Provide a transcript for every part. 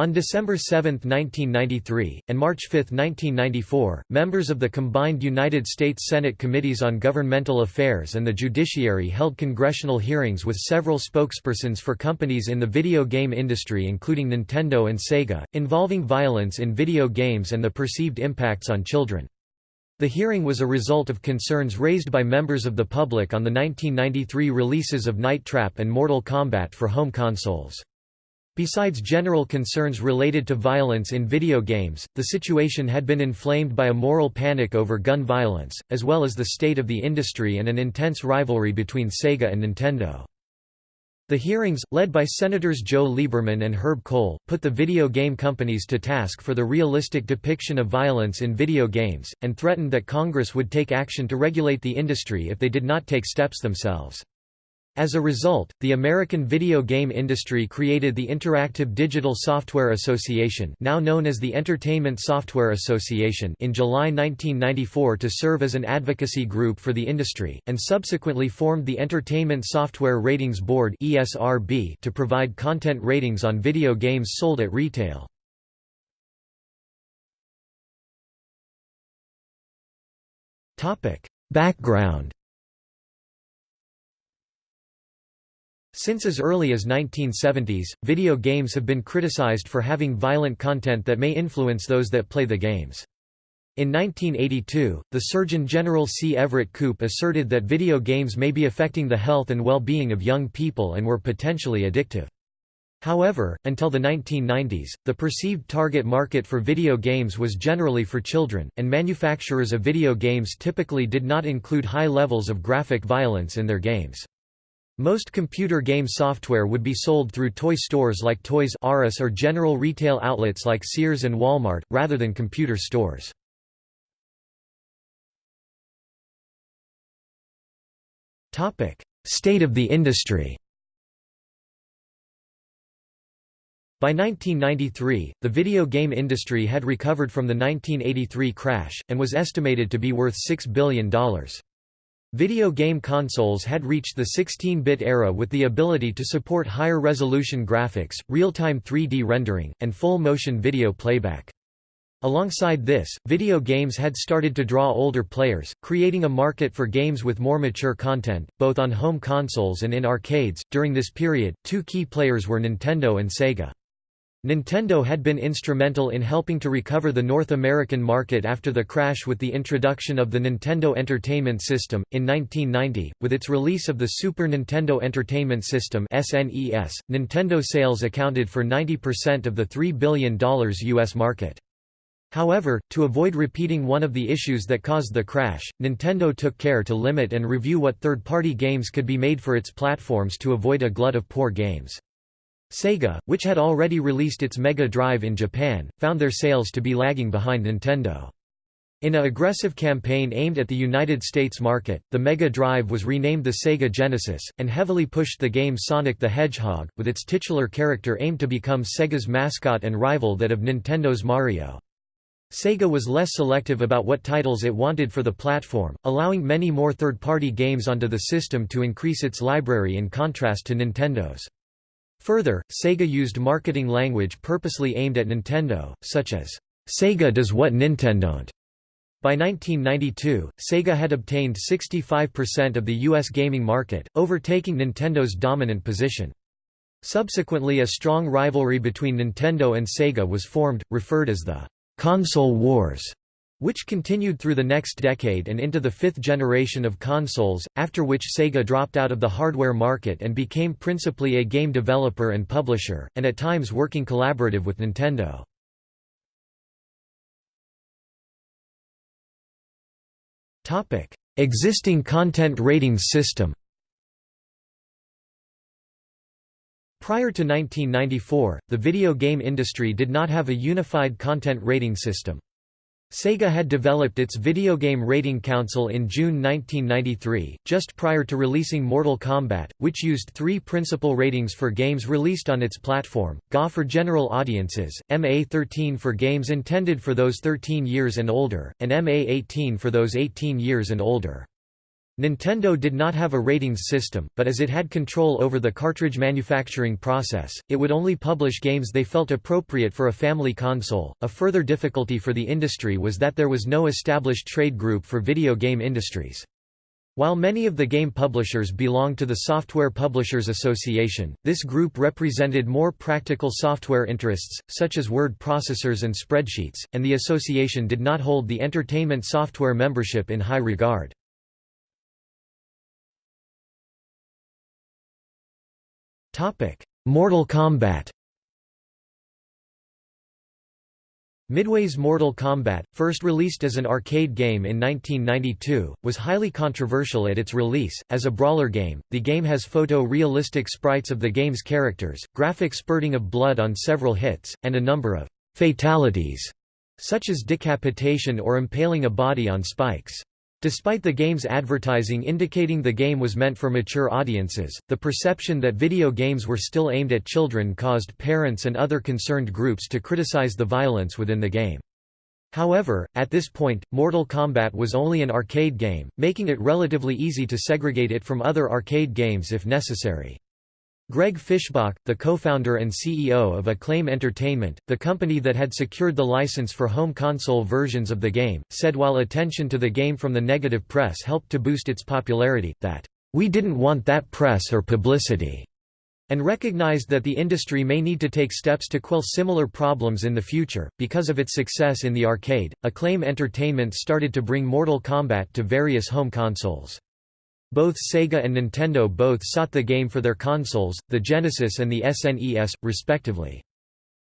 On December 7, 1993, and March 5, 1994, members of the combined United States Senate Committees on Governmental Affairs and the Judiciary held congressional hearings with several spokespersons for companies in the video game industry including Nintendo and Sega, involving violence in video games and the perceived impacts on children. The hearing was a result of concerns raised by members of the public on the 1993 releases of Night Trap and Mortal Kombat for home consoles. Besides general concerns related to violence in video games, the situation had been inflamed by a moral panic over gun violence, as well as the state of the industry and an intense rivalry between Sega and Nintendo. The hearings, led by Senators Joe Lieberman and Herb Kohl, put the video game companies to task for the realistic depiction of violence in video games, and threatened that Congress would take action to regulate the industry if they did not take steps themselves. As a result, the American video game industry created the Interactive Digital Software Association now known as the Entertainment Software Association in July 1994 to serve as an advocacy group for the industry, and subsequently formed the Entertainment Software Ratings Board ESRB to provide content ratings on video games sold at retail. Background Since as early as 1970s, video games have been criticized for having violent content that may influence those that play the games. In 1982, the Surgeon General C. Everett Koop asserted that video games may be affecting the health and well-being of young people and were potentially addictive. However, until the 1990s, the perceived target market for video games was generally for children, and manufacturers of video games typically did not include high levels of graphic violence in their games. Most computer game software would be sold through toy stores like Toys R Us or general retail outlets like Sears and Walmart, rather than computer stores. State of the industry By 1993, the video game industry had recovered from the 1983 crash, and was estimated to be worth $6 billion. Video game consoles had reached the 16-bit era with the ability to support higher resolution graphics, real-time 3D rendering, and full-motion video playback. Alongside this, video games had started to draw older players, creating a market for games with more mature content, both on home consoles and in arcades. During this period, two key players were Nintendo and Sega. Nintendo had been instrumental in helping to recover the North American market after the crash with the introduction of the Nintendo Entertainment System. In 1990, with its release of the Super Nintendo Entertainment System (SNES), Nintendo sales accounted for 90% of the $3 billion US market. However, to avoid repeating one of the issues that caused the crash, Nintendo took care to limit and review what third-party games could be made for its platforms to avoid a glut of poor games. Sega, which had already released its Mega Drive in Japan, found their sales to be lagging behind Nintendo. In a aggressive campaign aimed at the United States market, the Mega Drive was renamed the Sega Genesis, and heavily pushed the game Sonic the Hedgehog, with its titular character aimed to become Sega's mascot and rival that of Nintendo's Mario. Sega was less selective about what titles it wanted for the platform, allowing many more third-party games onto the system to increase its library in contrast to Nintendo's. Further, Sega used marketing language purposely aimed at Nintendo, such as, "'Sega does what Nintendon't'". By 1992, Sega had obtained 65% of the U.S. gaming market, overtaking Nintendo's dominant position. Subsequently a strong rivalry between Nintendo and Sega was formed, referred as the "'Console Wars' which continued through the next decade and into the fifth generation of consoles, after which Sega dropped out of the hardware market and became principally a game developer and publisher, and at times working collaborative with Nintendo. Existing content ratings system Prior to 1994, the video game industry did not have a unified content rating system. Sega had developed its Video Game Rating Council in June 1993, just prior to releasing Mortal Kombat, which used three principal ratings for games released on its platform, GA for general audiences, MA13 for games intended for those 13 years and older, and MA18 for those 18 years and older. Nintendo did not have a ratings system, but as it had control over the cartridge manufacturing process, it would only publish games they felt appropriate for a family console. A further difficulty for the industry was that there was no established trade group for video game industries. While many of the game publishers belonged to the Software Publishers Association, this group represented more practical software interests, such as word processors and spreadsheets, and the association did not hold the entertainment software membership in high regard. Mortal Kombat Midway's Mortal Kombat, first released as an arcade game in 1992, was highly controversial at its release. As a brawler game, the game has photo-realistic sprites of the game's characters, graphic spurting of blood on several hits, and a number of fatalities, such as decapitation or impaling a body on spikes. Despite the game's advertising indicating the game was meant for mature audiences, the perception that video games were still aimed at children caused parents and other concerned groups to criticize the violence within the game. However, at this point, Mortal Kombat was only an arcade game, making it relatively easy to segregate it from other arcade games if necessary. Greg Fischbach, the co-founder and CEO of Acclaim Entertainment, the company that had secured the license for home console versions of the game, said while attention to the game from the negative press helped to boost its popularity, that, "...we didn't want that press or publicity." and recognized that the industry may need to take steps to quell similar problems in the future. Because of its success in the arcade, Acclaim Entertainment started to bring Mortal Kombat to various home consoles. Both Sega and Nintendo both sought the game for their consoles, the Genesis and the SNES, respectively.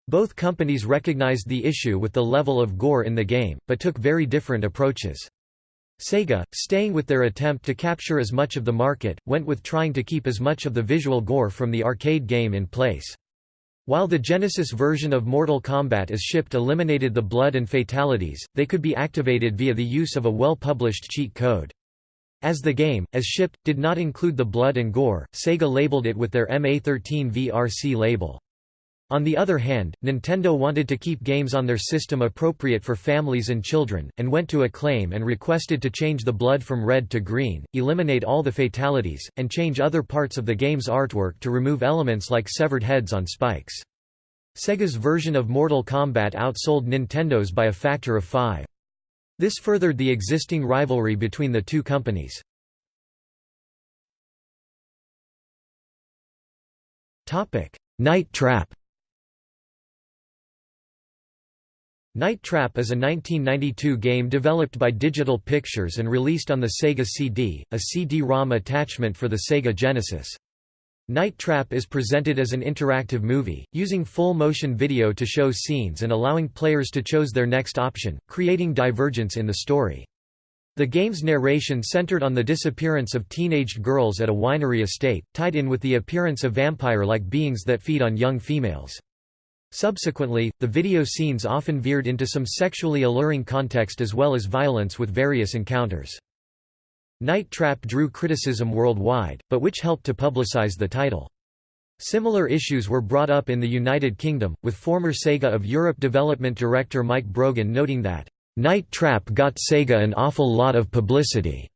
Both companies recognized the issue with the level of gore in the game, but took very different approaches. Sega, staying with their attempt to capture as much of the market, went with trying to keep as much of the visual gore from the arcade game in place. While the Genesis version of Mortal Kombat as shipped eliminated the blood and fatalities, they could be activated via the use of a well-published cheat code. As the game, as shipped, did not include the blood and gore, Sega labeled it with their MA13 VRC label. On the other hand, Nintendo wanted to keep games on their system appropriate for families and children, and went to Acclaim and requested to change the blood from red to green, eliminate all the fatalities, and change other parts of the game's artwork to remove elements like severed heads on spikes. Sega's version of Mortal Kombat outsold Nintendo's by a factor of five. This furthered the existing rivalry between the two companies. Night Trap Night Trap is a 1992 game developed by Digital Pictures and released on the Sega CD, a CD-ROM attachment for the Sega Genesis. Night Trap is presented as an interactive movie, using full-motion video to show scenes and allowing players to choose their next option, creating divergence in the story. The game's narration centered on the disappearance of teenaged girls at a winery estate, tied in with the appearance of vampire-like beings that feed on young females. Subsequently, the video scenes often veered into some sexually alluring context as well as violence with various encounters. Night Trap drew criticism worldwide, but which helped to publicize the title. Similar issues were brought up in the United Kingdom, with former Sega of Europe development director Mike Brogan noting that, "...Night Trap got Sega an awful lot of publicity."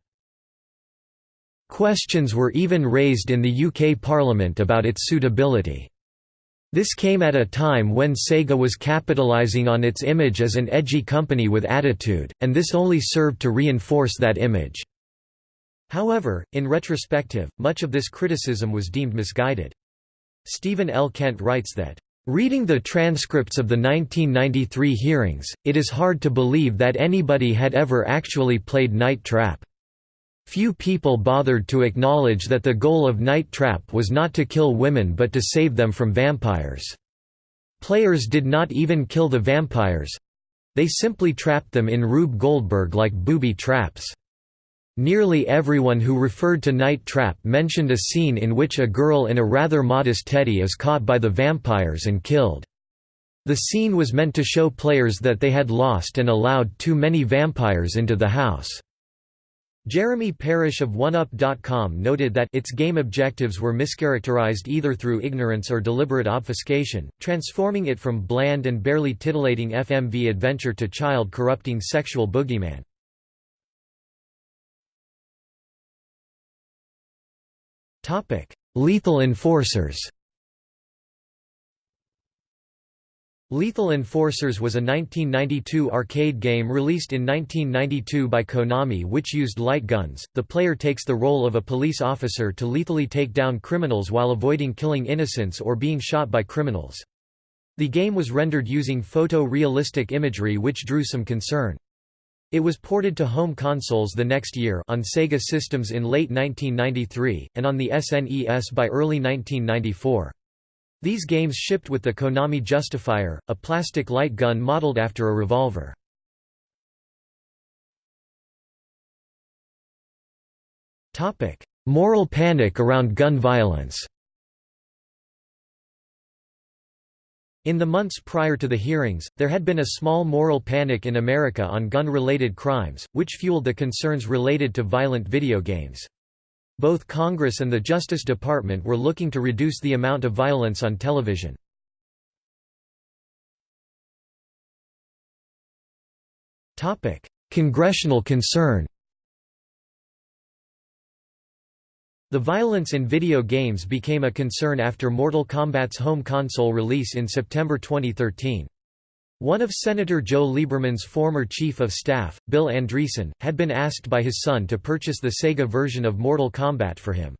Questions were even raised in the UK Parliament about its suitability. This came at a time when Sega was capitalizing on its image as an edgy company with attitude, and this only served to reinforce that image. However, in retrospective, much of this criticism was deemed misguided. Steven L. Kent writes that, Reading the transcripts of the 1993 hearings, it is hard to believe that anybody had ever actually played Night Trap. Few people bothered to acknowledge that the goal of Night Trap was not to kill women but to save them from vampires. Players did not even kill the vampires—they simply trapped them in Rube Goldberg like booby traps. Nearly everyone who referred to Night Trap mentioned a scene in which a girl in a rather modest teddy is caught by the vampires and killed. The scene was meant to show players that they had lost and allowed too many vampires into the house. Jeremy Parish of 1UP.com noted that its game objectives were mischaracterized either through ignorance or deliberate obfuscation, transforming it from bland and barely titillating FMV adventure to child-corrupting sexual boogeyman. Lethal Enforcers Lethal Enforcers was a 1992 arcade game released in 1992 by Konami which used light guns. The player takes the role of a police officer to lethally take down criminals while avoiding killing innocents or being shot by criminals. The game was rendered using photo-realistic imagery which drew some concern. It was ported to home consoles the next year on Sega systems in late 1993, and on the SNES by early 1994. These games shipped with the Konami Justifier, a plastic light gun modeled after a revolver. Moral panic around gun violence In the months prior to the hearings, there had been a small moral panic in America on gun-related crimes, which fueled the concerns related to violent video games. Both Congress and the Justice Department were looking to reduce the amount of violence on television. Congressional concern The violence in video games became a concern after Mortal Kombat's home console release in September 2013. One of Senator Joe Lieberman's former chief of staff, Bill Andresen, had been asked by his son to purchase the Sega version of Mortal Kombat for him.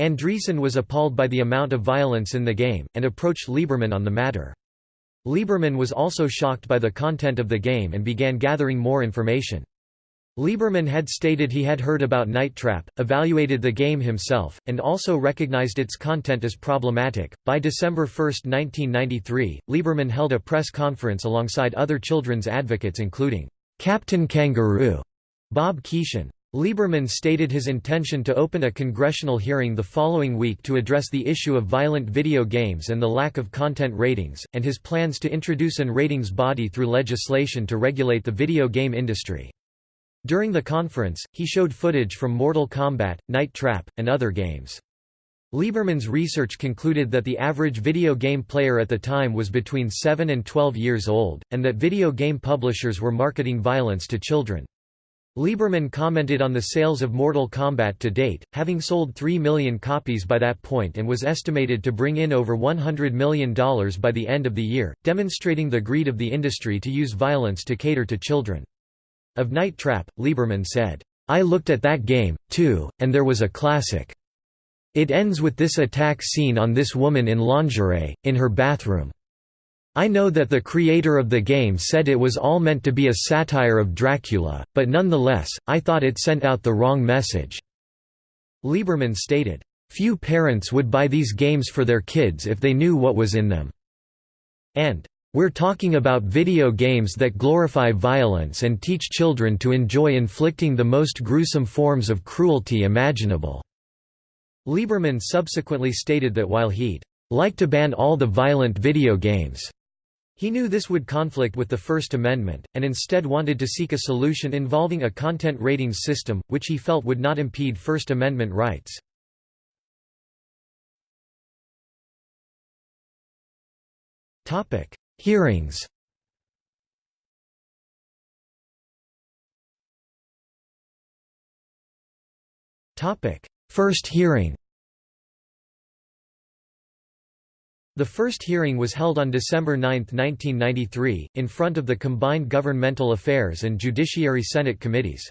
Andresen was appalled by the amount of violence in the game, and approached Lieberman on the matter. Lieberman was also shocked by the content of the game and began gathering more information. Lieberman had stated he had heard about Night Trap, evaluated the game himself, and also recognized its content as problematic. By December 1, 1993, Lieberman held a press conference alongside other children's advocates including Captain Kangaroo, Bob Keeshan. Lieberman stated his intention to open a congressional hearing the following week to address the issue of violent video games and the lack of content ratings, and his plans to introduce an ratings body through legislation to regulate the video game industry. During the conference, he showed footage from Mortal Kombat, Night Trap, and other games. Lieberman's research concluded that the average video game player at the time was between 7 and 12 years old, and that video game publishers were marketing violence to children. Lieberman commented on the sales of Mortal Kombat to date, having sold 3 million copies by that point and was estimated to bring in over $100 million by the end of the year, demonstrating the greed of the industry to use violence to cater to children. Of Night Trap, Lieberman said, I looked at that game, too, and there was a classic. It ends with this attack scene on this woman in lingerie, in her bathroom. I know that the creator of the game said it was all meant to be a satire of Dracula, but nonetheless, I thought it sent out the wrong message." Lieberman stated, "...few parents would buy these games for their kids if they knew what was in them." And, we're talking about video games that glorify violence and teach children to enjoy inflicting the most gruesome forms of cruelty imaginable." Lieberman subsequently stated that while he'd like to ban all the violent video games, he knew this would conflict with the First Amendment, and instead wanted to seek a solution involving a content ratings system, which he felt would not impede First Amendment rights. Hearings. First hearing. The first hearing was held on December 9, 1993, in front of the combined Governmental Affairs and Judiciary Senate committees.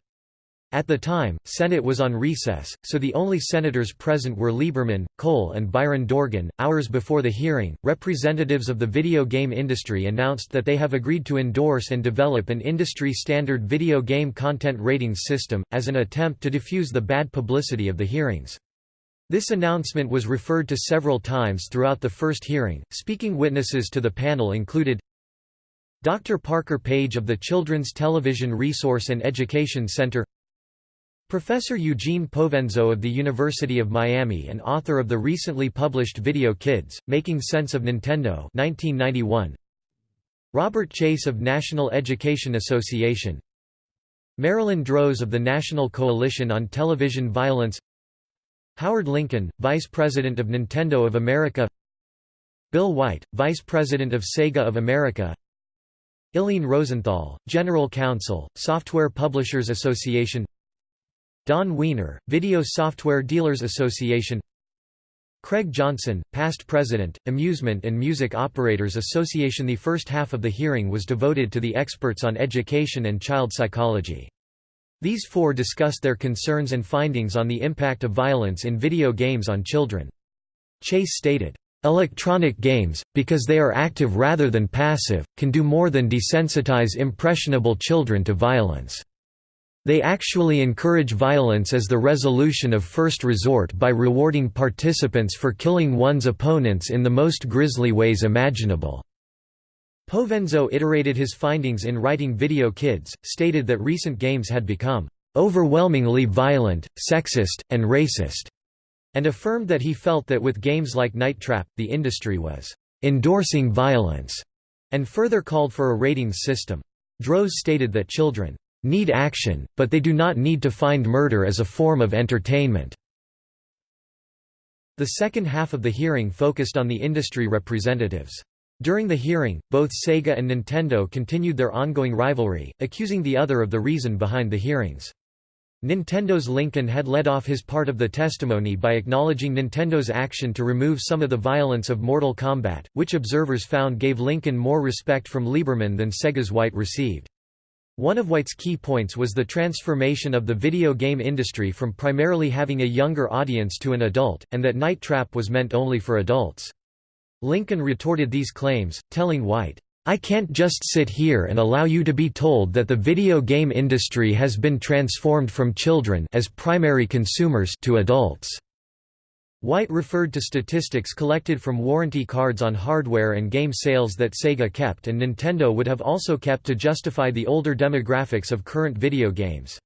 At the time, Senate was on recess, so the only senators present were Lieberman, Kohl and Byron Dorgan. Hours before the hearing, representatives of the video game industry announced that they have agreed to endorse and develop an industry standard video game content ratings system, as an attempt to diffuse the bad publicity of the hearings. This announcement was referred to several times throughout the first hearing. Speaking witnesses to the panel included Dr. Parker Page of the Children's Television Resource and Education Center Professor Eugene Provenzo of the University of Miami and author of the recently published Video Kids, Making Sense of Nintendo 1991. Robert Chase of National Education Association. Marilyn Droz of the National Coalition on Television Violence. Howard Lincoln, Vice President of Nintendo of America. Bill White, Vice President of Sega of America. Ilene Rosenthal, General Counsel, Software Publishers Association Don Wiener, Video Software Dealers Association Craig Johnson, past president, Amusement and Music Operators Association The first half of the hearing was devoted to the experts on education and child psychology. These four discussed their concerns and findings on the impact of violence in video games on children. Chase stated, Electronic games, because they are active rather than passive, can do more than desensitize impressionable children to violence. They actually encourage violence as the resolution of first resort by rewarding participants for killing one's opponents in the most grisly ways imaginable. Provenzo iterated his findings in writing Video Kids, stated that recent games had become overwhelmingly violent, sexist, and racist and affirmed that he felt that with games like Night Trap, the industry was endorsing violence, and further called for a ratings system. Droz stated that children need action, but they do not need to find murder as a form of entertainment. The second half of the hearing focused on the industry representatives. During the hearing, both Sega and Nintendo continued their ongoing rivalry, accusing the other of the reason behind the hearings. Nintendo's Lincoln had led off his part of the testimony by acknowledging Nintendo's action to remove some of the violence of Mortal Kombat, which observers found gave Lincoln more respect from Lieberman than Sega's White received. One of White's key points was the transformation of the video game industry from primarily having a younger audience to an adult, and that Night Trap was meant only for adults. Lincoln retorted these claims, telling White, I can't just sit here and allow you to be told that the video game industry has been transformed from children as primary consumers to adults." White referred to statistics collected from warranty cards on hardware and game sales that Sega kept and Nintendo would have also kept to justify the older demographics of current video games.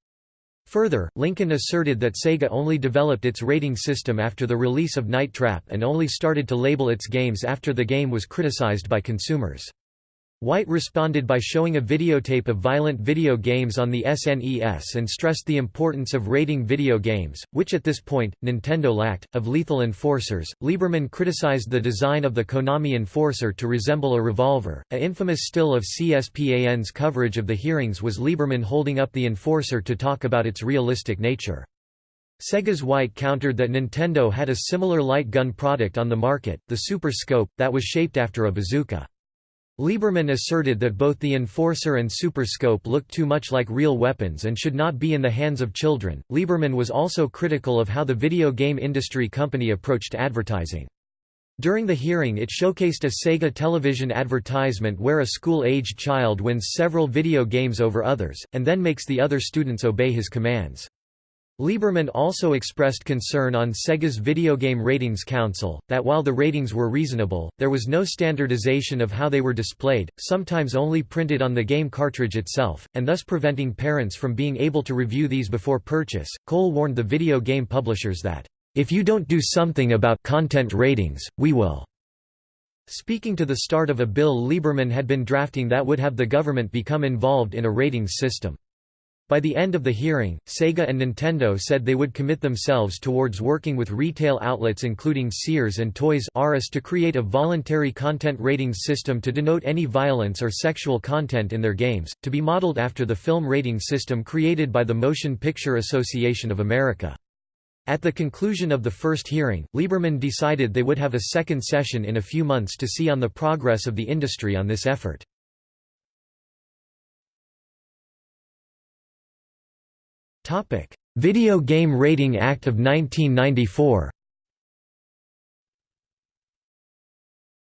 Further, Lincoln asserted that Sega only developed its rating system after the release of Night Trap and only started to label its games after the game was criticized by consumers. White responded by showing a videotape of violent video games on the SNES and stressed the importance of rating video games, which at this point, Nintendo lacked, of lethal enforcers. Lieberman criticized the design of the Konami Enforcer to resemble a revolver. A infamous still of CSPAN's coverage of the hearings was Lieberman holding up the Enforcer to talk about its realistic nature. Sega's White countered that Nintendo had a similar light gun product on the market, the Super Scope, that was shaped after a bazooka. Lieberman asserted that both the Enforcer and Super Scope looked too much like real weapons and should not be in the hands of children. Lieberman was also critical of how the video game industry company approached advertising. During the hearing it showcased a Sega television advertisement where a school-aged child wins several video games over others, and then makes the other students obey his commands. Lieberman also expressed concern on Sega's Video Game Ratings Council, that while the ratings were reasonable, there was no standardization of how they were displayed, sometimes only printed on the game cartridge itself, and thus preventing parents from being able to review these before purchase. Kohl warned the video game publishers that, if you don't do something about content ratings, we will. Speaking to the start of a bill Lieberman had been drafting that would have the government become involved in a ratings system. By the end of the hearing, Sega and Nintendo said they would commit themselves towards working with retail outlets including Sears and Toys R Us to create a voluntary content ratings system to denote any violence or sexual content in their games, to be modeled after the film rating system created by the Motion Picture Association of America. At the conclusion of the first hearing, Lieberman decided they would have a second session in a few months to see on the progress of the industry on this effort. Video Game Rating Act of 1994.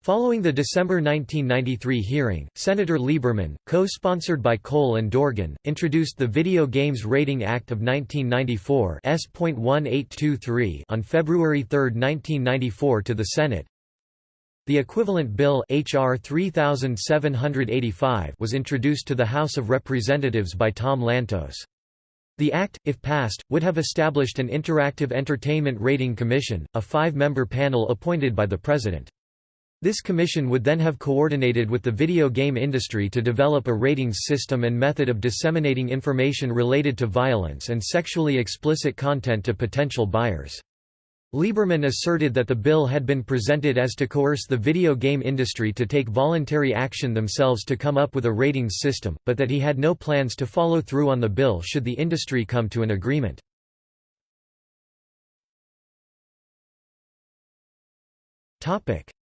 Following the December 1993 hearing, Senator Lieberman, co-sponsored by Kohl and Dorgan, introduced the Video Games Rating Act of 1994 S.1823 on February 3, 1994 to the Senate. The equivalent bill HR 3785 was introduced to the House of Representatives by Tom Lantos. The act, if passed, would have established an Interactive Entertainment Rating Commission, a five-member panel appointed by the President. This commission would then have coordinated with the video game industry to develop a ratings system and method of disseminating information related to violence and sexually explicit content to potential buyers. Lieberman asserted that the bill had been presented as to coerce the video game industry to take voluntary action themselves to come up with a ratings system, but that he had no plans to follow through on the bill should the industry come to an agreement.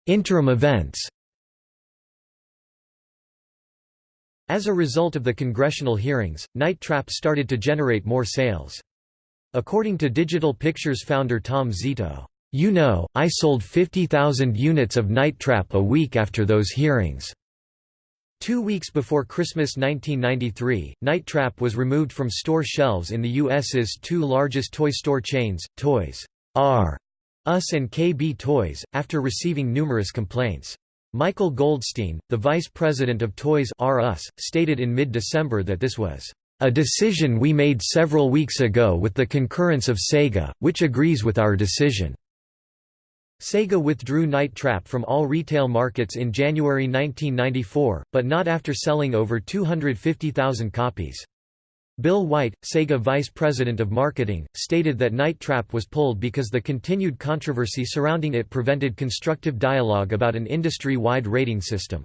Interim events As a result of the congressional hearings, Night Trap started to generate more sales. According to Digital Pictures founder Tom Zito, "...you know, I sold 50,000 units of Night Trap a week after those hearings." Two weeks before Christmas 1993, Night Trap was removed from store shelves in the U.S.'s two largest toy store chains, Toys R Us and KB Toys, after receiving numerous complaints. Michael Goldstein, the vice president of Toys R Us, stated in mid-December that this was a decision we made several weeks ago with the concurrence of Sega, which agrees with our decision. Sega withdrew Night Trap from all retail markets in January 1994, but not after selling over 250,000 copies. Bill White, Sega vice president of marketing, stated that Night Trap was pulled because the continued controversy surrounding it prevented constructive dialogue about an industry-wide rating system.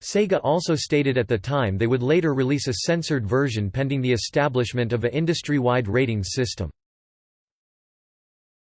Sega also stated at the time they would later release a censored version pending the establishment of a industry-wide ratings system.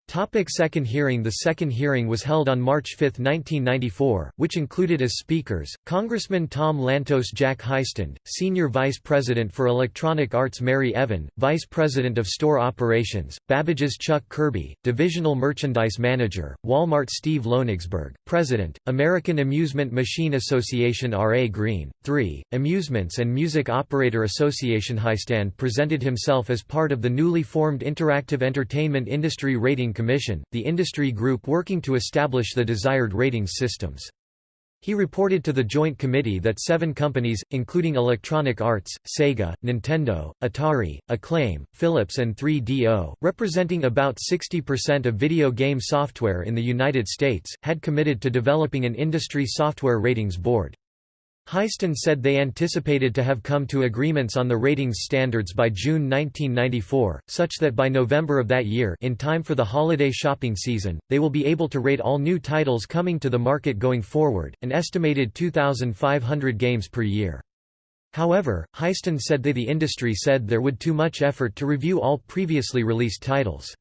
Topic second hearing The second hearing was held on March 5, 1994, which included as speakers, Congressman Tom Lantos Jack Heistand, Senior Vice President for Electronic Arts Mary Evan, Vice President of Store Operations, Babbage's Chuck Kirby, Divisional Merchandise Manager, Walmart Steve Loenigsberg, President, American Amusement Machine Association R. A. Green, 3, Amusements and Music Operator Association Heistand presented himself as part of the newly formed Interactive Entertainment Industry Commission, the industry group working to establish the desired ratings systems. He reported to the Joint Committee that seven companies, including Electronic Arts, Sega, Nintendo, Atari, Acclaim, Philips and 3DO, representing about 60% of video game software in the United States, had committed to developing an industry software ratings board. Heistand said they anticipated to have come to agreements on the ratings standards by June 1994, such that by November of that year in time for the holiday shopping season, they will be able to rate all new titles coming to the market going forward, an estimated 2,500 games per year. However, Heistand said they the industry said there would too much effort to review all previously released titles.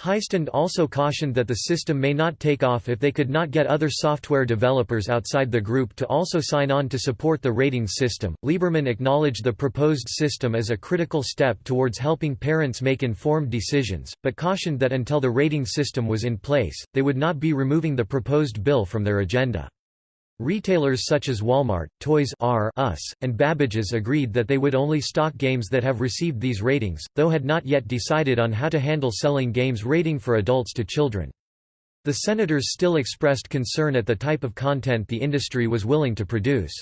Heistand also cautioned that the system may not take off if they could not get other software developers outside the group to also sign on to support the ratings system. Lieberman acknowledged the proposed system as a critical step towards helping parents make informed decisions, but cautioned that until the rating system was in place, they would not be removing the proposed bill from their agenda. Retailers such as Walmart, Toys R Us, and Babbage's agreed that they would only stock games that have received these ratings, though had not yet decided on how to handle selling games rating for adults to children. The senators still expressed concern at the type of content the industry was willing to produce.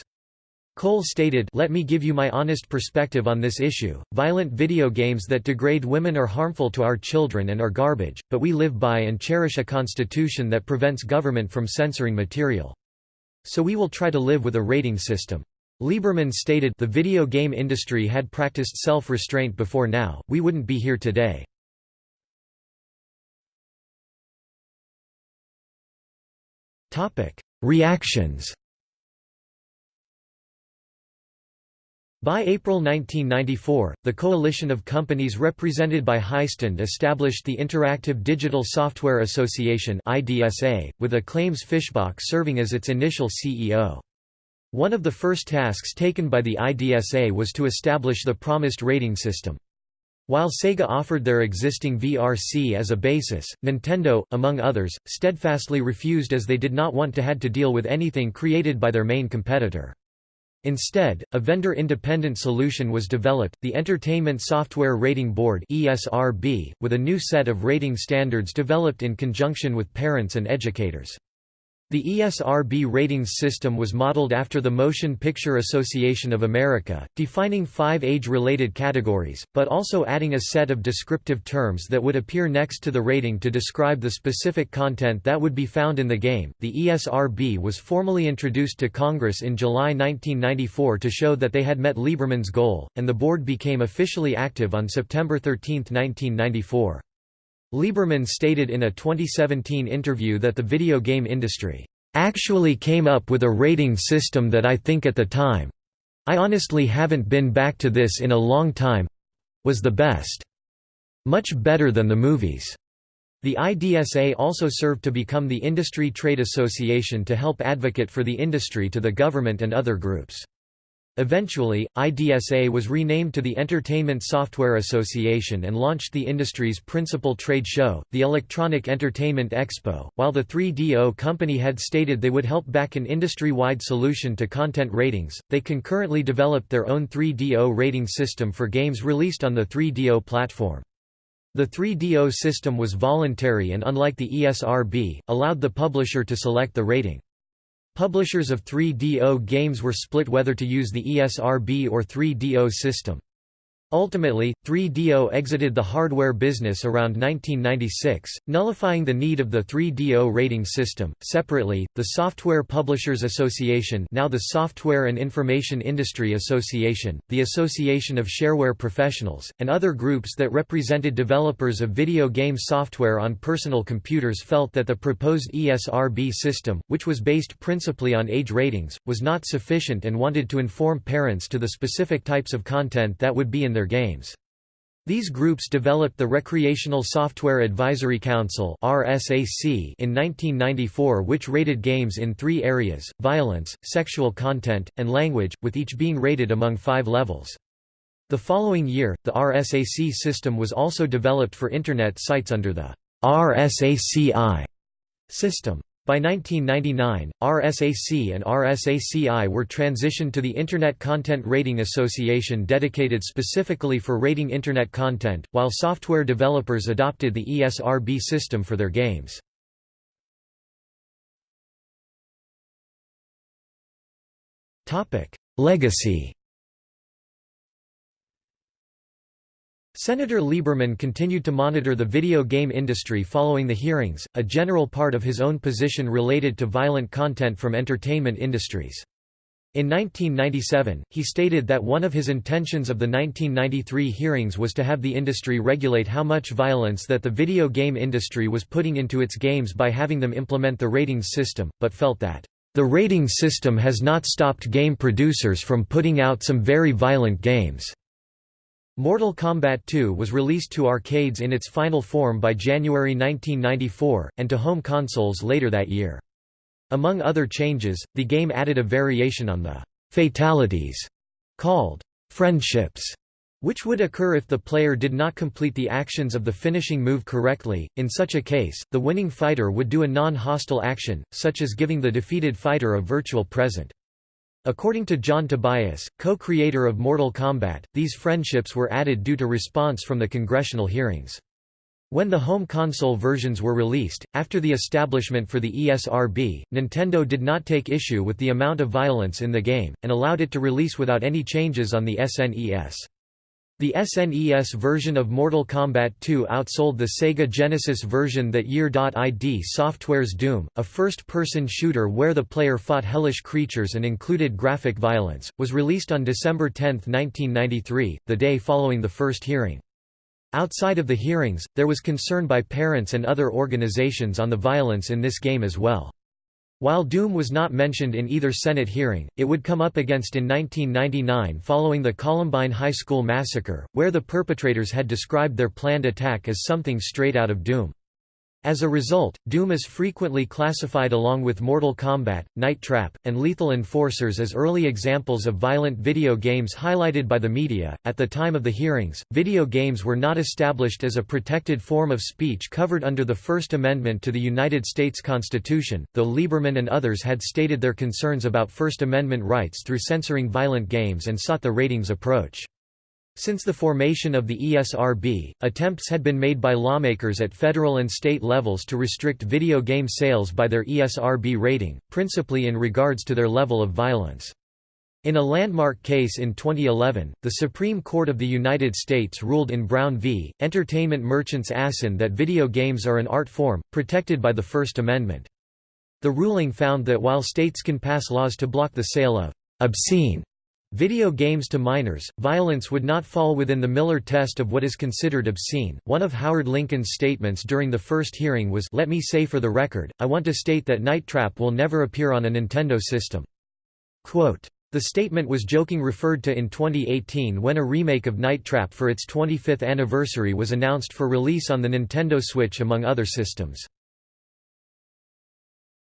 Kohl stated Let me give you my honest perspective on this issue, violent video games that degrade women are harmful to our children and are garbage, but we live by and cherish a constitution that prevents government from censoring material. So we will try to live with a rating system. Lieberman stated the video game industry had practiced self-restraint before now, we wouldn't be here today. Reactions By April 1994, the coalition of companies represented by Heistand established the Interactive Digital Software Association with Acclaim's Fischbach serving as its initial CEO. One of the first tasks taken by the IDSA was to establish the promised rating system. While Sega offered their existing VRC as a basis, Nintendo, among others, steadfastly refused as they did not want to had to deal with anything created by their main competitor. Instead, a vendor-independent solution was developed, the Entertainment Software Rating Board (ESRB), with a new set of rating standards developed in conjunction with parents and educators. The ESRB ratings system was modeled after the Motion Picture Association of America, defining five age-related categories, but also adding a set of descriptive terms that would appear next to the rating to describe the specific content that would be found in the game. The ESRB was formally introduced to Congress in July 1994 to show that they had met Lieberman's goal, and the board became officially active on September 13, 1994. Lieberman stated in a 2017 interview that the video game industry actually came up with a rating system that I think at the time—I honestly haven't been back to this in a long time—was the best. Much better than the movies. The IDSA also served to become the industry trade association to help advocate for the industry to the government and other groups. Eventually, IDSA was renamed to the Entertainment Software Association and launched the industry's principal trade show, the Electronic Entertainment Expo. While the 3DO company had stated they would help back an industry wide solution to content ratings, they concurrently developed their own 3DO rating system for games released on the 3DO platform. The 3DO system was voluntary and unlike the ESRB, allowed the publisher to select the rating. Publishers of 3DO games were split whether to use the ESRB or 3DO system. Ultimately, 3DO exited the hardware business around 1996, nullifying the need of the 3DO rating system. Separately, the Software Publishers Association, now the Software and Information Industry Association, the Association of Shareware Professionals, and other groups that represented developers of video game software on personal computers felt that the proposed ESRB system, which was based principally on age ratings, was not sufficient and wanted to inform parents to the specific types of content that would be in their their games. These groups developed the Recreational Software Advisory Council in 1994 which rated games in three areas, violence, sexual content, and language, with each being rated among five levels. The following year, the RSAC system was also developed for Internet sites under the RSACI system. By 1999, RSAC and RSACI were transitioned to the Internet Content Rating Association dedicated specifically for rating Internet content, while software developers adopted the ESRB system for their games. Legacy Senator Lieberman continued to monitor the video game industry following the hearings, a general part of his own position related to violent content from entertainment industries. In 1997, he stated that one of his intentions of the 1993 hearings was to have the industry regulate how much violence that the video game industry was putting into its games by having them implement the ratings system, but felt that, "...the ratings system has not stopped game producers from putting out some very violent games." Mortal Kombat 2 was released to arcades in its final form by January 1994, and to home consoles later that year. Among other changes, the game added a variation on the «fatalities» called «friendships», which would occur if the player did not complete the actions of the finishing move correctly. In such a case, the winning fighter would do a non-hostile action, such as giving the defeated fighter a virtual present. According to John Tobias, co-creator of Mortal Kombat, these friendships were added due to response from the congressional hearings. When the home console versions were released, after the establishment for the ESRB, Nintendo did not take issue with the amount of violence in the game, and allowed it to release without any changes on the SNES. The SNES version of Mortal Kombat 2 outsold the Sega Genesis version that year. ID Software's Doom, a first-person shooter where the player fought hellish creatures and included graphic violence, was released on December 10, 1993, the day following the first hearing. Outside of the hearings, there was concern by parents and other organizations on the violence in this game as well. While Doom was not mentioned in either Senate hearing, it would come up against in 1999 following the Columbine High School massacre, where the perpetrators had described their planned attack as something straight out of Doom. As a result, Doom is frequently classified along with Mortal Kombat, Night Trap, and Lethal Enforcers as early examples of violent video games highlighted by the media. At the time of the hearings, video games were not established as a protected form of speech covered under the First Amendment to the United States Constitution, though Lieberman and others had stated their concerns about First Amendment rights through censoring violent games and sought the ratings approach. Since the formation of the ESRB, attempts had been made by lawmakers at federal and state levels to restrict video game sales by their ESRB rating, principally in regards to their level of violence. In a landmark case in 2011, the Supreme Court of the United States ruled in Brown v. Entertainment Merchants Assin that video games are an art form, protected by the First Amendment. The ruling found that while states can pass laws to block the sale of obscene Video games to minors, violence would not fall within the Miller test of what is considered obscene. One of Howard Lincoln's statements during the first hearing was, Let me say for the record, I want to state that Night Trap will never appear on a Nintendo system. Quote, The statement was joking referred to in 2018 when a remake of Night Trap for its 25th anniversary was announced for release on the Nintendo Switch among other systems.